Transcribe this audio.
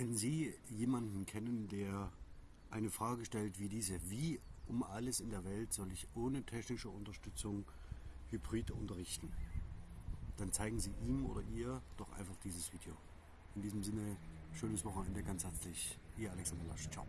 Wenn Sie jemanden kennen, der eine Frage stellt wie diese, wie um alles in der Welt soll ich ohne technische Unterstützung Hybrid unterrichten, dann zeigen Sie ihm oder ihr doch einfach dieses Video. In diesem Sinne, schönes Wochenende, ganz herzlich, Ihr Alexander Lasch. Ciao.